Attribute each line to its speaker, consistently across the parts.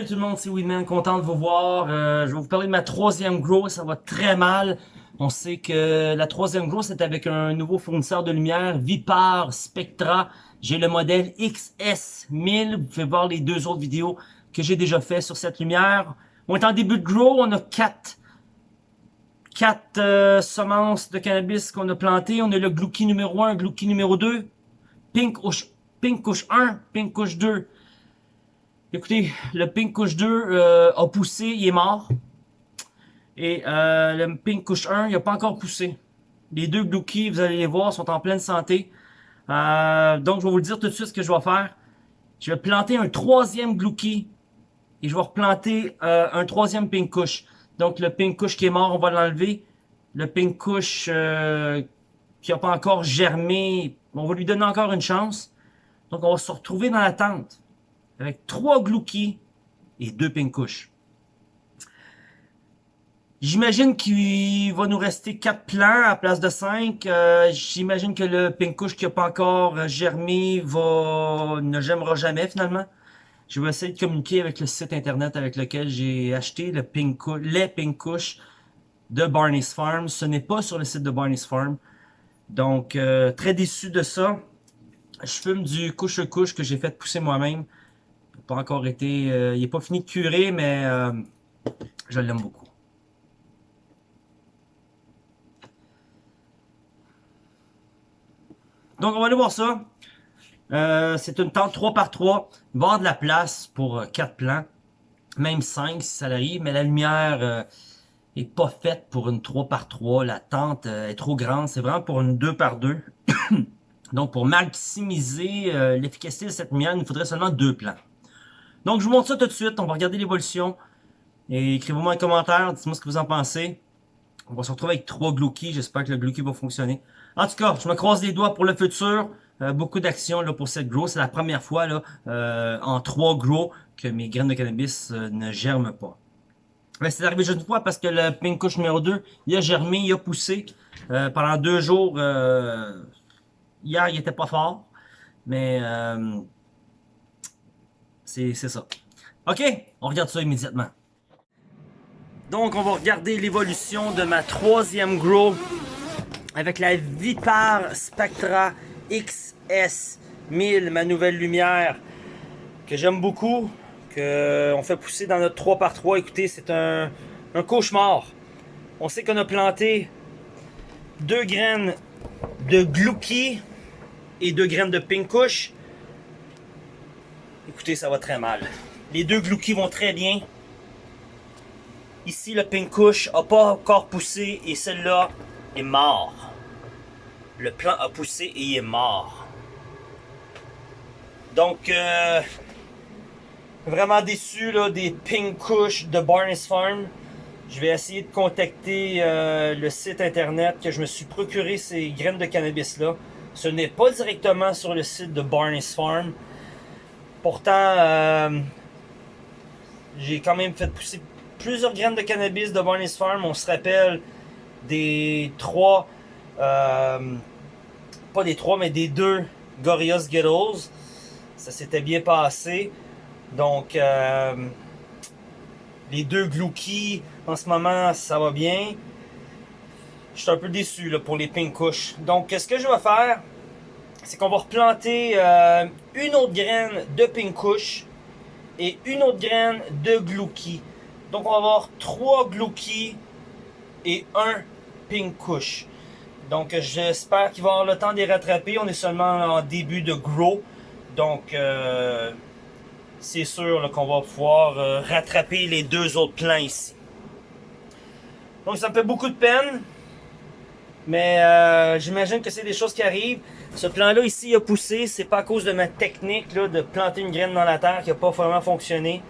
Speaker 1: Salut tout le monde, c'est Weedman, content de vous voir. Euh, je vais vous parler de ma troisième grow, ça va très mal. On sait que la troisième grow, c'est avec un nouveau fournisseur de lumière, Vipar Spectra. J'ai le modèle XS1000, vous pouvez voir les deux autres vidéos que j'ai déjà fait sur cette lumière. On est en début de grow, on a quatre, quatre euh, semences de cannabis qu'on a plantées. On a le Glouki numéro 1, Glouki numéro 2, Pink Kush, Pink Kush 1, Pink Kush 2, Écoutez, le Pink Kush 2 euh, a poussé, il est mort. Et euh, le Pink Kush 1, il n'a pas encore poussé. Les deux Glouki, vous allez les voir, sont en pleine santé. Euh, donc, je vais vous dire tout de suite ce que je vais faire. Je vais planter un troisième Glouki. Et je vais replanter un troisième Pink Kush. Donc, le Pink Kush qui est mort, on va l'enlever. Le Pink Kush qui n'a pas encore germé, on va lui donner encore une chance. Donc, on va se retrouver dans la tente avec trois Glouki et deux Pinkouches. J'imagine qu'il va nous rester quatre plants à place de cinq. Euh, j'imagine que le Pinkouche qui n'a pas encore germé ne germera jamais finalement. Je vais essayer de communiquer avec le site internet avec lequel j'ai acheté le les Pinkouches de Barney's Farm. Ce n'est pas sur le site de Barney's Farm. Donc, euh, très déçu de ça. Je fume du couche-couche que j'ai fait pousser moi-même pas encore été... Euh, il n'est pas fini de curer, mais euh, je l'aime beaucoup. Donc, on va aller voir ça. Euh, c'est une tente 3 par 3 Il va y avoir de la place pour 4 plants. Même 5 si ça arrive. Mais la lumière est pas faite pour une 3 par 3 La tente est trop grande. C'est vraiment pour une 2 par 2 Donc, pour maximiser l'efficacité de cette lumière, il nous faudrait seulement 2 plants. Donc, je vous montre ça tout de suite. On va regarder l'évolution. Et écrivez-moi un commentaire. Dites-moi ce que vous en pensez. On va se retrouver avec trois Glouki. J'espère que le Glouki va fonctionner. En tout cas, je me croise les doigts pour le futur. Euh, beaucoup d'actions pour cette grow. C'est la première fois là euh, en trois grow que mes graines de cannabis euh, ne germent pas. Mais c'est arrivé juste une fois parce que le Pink Kush numéro 2, il a germé, il a poussé. pendant deux jours, hier, il était pas fort. Mais c'est ça. OK, on regarde ça immédiatement. Donc, on va regarder l'évolution de ma troisième grow avec la Vipar Spectra XS1000, ma nouvelle lumière que j'aime beaucoup, qu'on fait pousser dans notre 3x3. Écoutez, c'est un, cauchemar. On sait qu'on a planté deux graines de Glouki et deux graines de Pink Kush. Écoutez, ça va très mal. Les deux Glouki vont très bien. Ici, le Pink Kush n'a pas encore poussé et celle-là est mort. Le plant a poussé et il est mort. Donc, euh, vraiment déçu là, des Pink de Barnes Farm. Je vais essayer de contacter euh, le site internet que je me suis procuré ces graines de cannabis-là. Ce n'est pas directement sur le site de Barnes Farm. Pourtant, euh, j'ai quand même fait pousser plusieurs graines de cannabis de Barney's Farm. On se rappelle des trois, euh, pas des trois, mais des deux Gorillaz Ghettos. Ça s'était bien passé. Donc, euh, les deux Glouki, en ce moment, ça va bien. Je suis un peu déçu pour les Pink Kush. Donc, ce que je vais faire, c'est qu'on va replanter euh, une autre graine de Pink Kush et une autre graine de Glouki. Donc on va avoir trois Glouki et un Pink Kush. Donc j'espère qu'il va avoir le temps de les rattraper. On est seulement en début de grow. Donc euh, c'est sûr qu'on va pouvoir euh, rattraper les deux autres plants ici. Donc ça me fait beaucoup de peine. Mais j'imagine que c'est des choses qui arrivent. Ce plan-là ici a poussé. C'est pas à cause de ma technique là, de planter une graine dans la terre qui n'a pas vraiment fonctionné.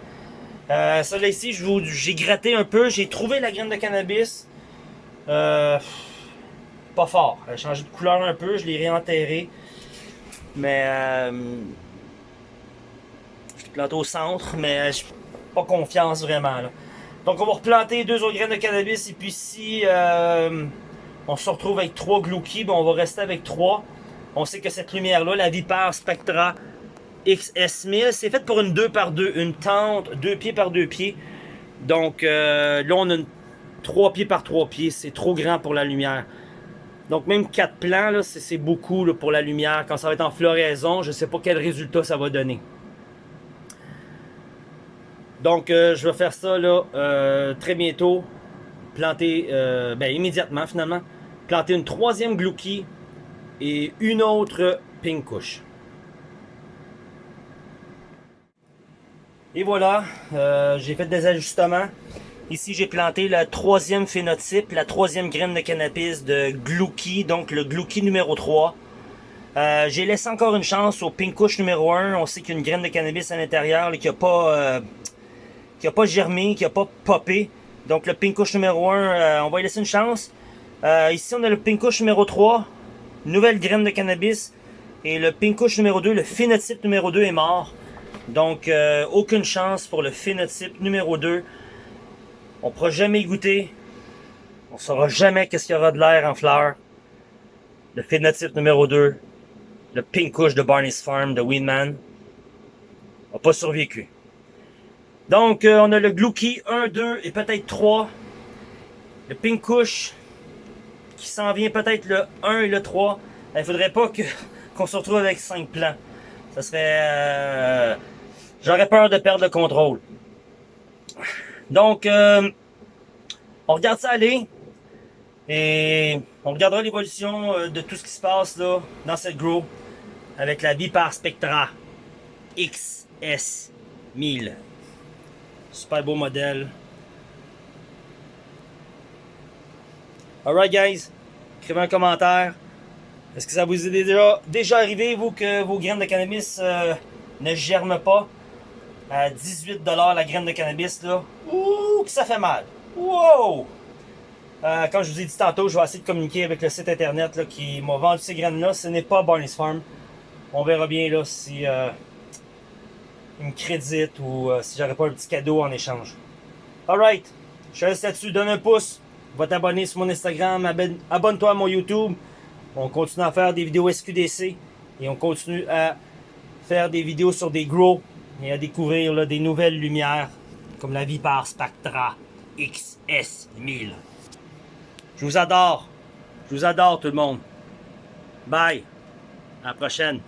Speaker 1: Euh, ça là ici, j'ai gratté un peu. J'ai trouvé la graine de cannabis. Euh, pas fort. Elle a changé de couleur un peu. Je l'ai réenterré. Mais... Euh, je l'ai planté au centre. Mais j'ai pas confiance vraiment. Donc on va replanter deux autres graines de cannabis. Et puis si... Euh, on se retrouve avec trois Glouki, on va rester avec trois. On sait que cette lumière-là, la Vipar Spectra XS1000. C'est fait pour une 2 par 2 une tente, 2 pieds par 2 pieds. Donc euh, là, on a une 3 pieds par 3 pieds. C'est trop grand pour la lumière. Donc même 4 plans, c'est beaucoup pour la lumière. Quand ça va être en floraison, je ne sais pas quel résultat ça va donner. Donc euh, je vais faire ça là euh, très bientôt. Planter, ben immédiatement finalement. Planter une troisième Glouki et une autre Pink Kush. Et voilà, j'ai fait des ajustements. Ici, j'ai planté la troisième phénotype, la troisième graine de cannabis de Glouki, donc le Glouki numéro 3. Euh, j'ai laissé encore une chance au Pinkush numéro 1. On sait qu'il y a une graine de cannabis à l'intérieur qui n'a pas, euh, pas germé, qui n'a pas popé. Donc le Pinkush numéro 1, euh, on va y laisser une chance. ici, on a le Pinkush numéro 3, nouvelle graine de cannabis. Et le Pinkush numéro 2, le phénotype numéro 2 est mort. Donc, aucune chance pour le phénotype numéro 2. On ne pourra jamais goûter. On ne saura jamais qu'est-ce qu'il y aura de l'air en fleurs. Le phénotype numéro 2, le Pink Kush de Barney's Farm de Winman, n'a pas survécu. Donc, euh, on a le Glouki 1, 2 et peut-être 3. Le Pink Kush qui s'en vient peut-être le 1 et le 3. Il faudrait pas qu'on se retrouve avec 5 plans. Ça serait... Euh, j'aurais peur de perdre le contrôle. Donc, euh, on regarde ça aller. Et on regardera l'évolution euh, de tout ce qui se passe là dans cette grow avec la Vipar Spectra XS1000. Super beau modèle. Alright guys, écrivez un commentaire. Est-ce que ça vous est déjà, déjà arrivé, vous, que vos graines de cannabis euh, ne germent pas? à 18$ la graine de cannabis, là. Ouh, que ça fait mal. Wow! Euh, comme je vous ai dit tantôt, je vais essayer de communiquer avec le site internet là, qui m'a vendu ces graines-là. Ce n'est pas Barney's Farm. On verra bien là si euh, me crédite ou euh, si j'aurais pas un petit cadeau en échange. Alright, je reste là-dessus. Donne un pouce. Va t'abonner sur mon Instagram. Abonne-toi à mon YouTube. On continue à faire des vidéos SQDC. Et on continue à faire des vidéos sur des gros et à découvrir des nouvelles lumières comme la Vipar Spectra XS1000. Je vous adore. Je vous adore tout le monde. Bye. À la prochaine.